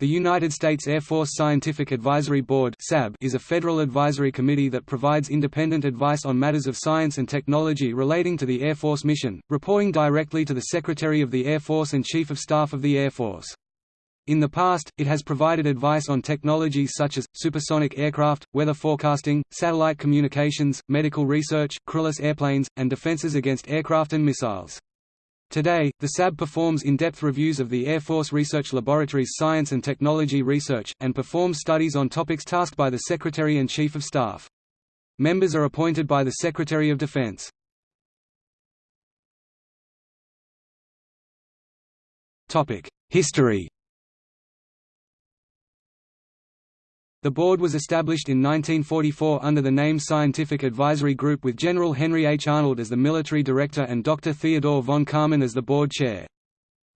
The United States Air Force Scientific Advisory Board is a federal advisory committee that provides independent advice on matters of science and technology relating to the Air Force mission, reporting directly to the Secretary of the Air Force and Chief of Staff of the Air Force. In the past, it has provided advice on technologies such as, supersonic aircraft, weather forecasting, satellite communications, medical research, crewless airplanes, and defenses against aircraft and missiles. Today, the SAB performs in-depth reviews of the Air Force Research Laboratory's science and technology research, and performs studies on topics tasked by the Secretary and Chief of Staff. Members are appointed by the Secretary of Defense. History The board was established in 1944 under the name Scientific Advisory Group with General Henry H. Arnold as the military director and Dr. Theodore von Karman as the board chair.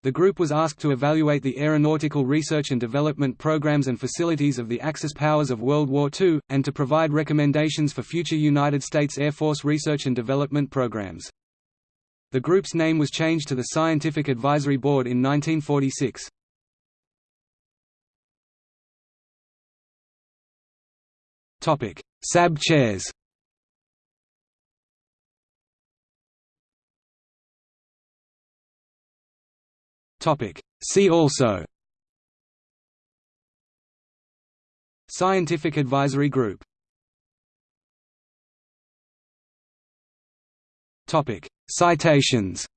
The group was asked to evaluate the aeronautical research and development programs and facilities of the Axis powers of World War II, and to provide recommendations for future United States Air Force research and development programs. The group's name was changed to the Scientific Advisory Board in 1946. Topic: SAB chairs. Topic: See also. Scientific Advisory Group. Topic: Citations.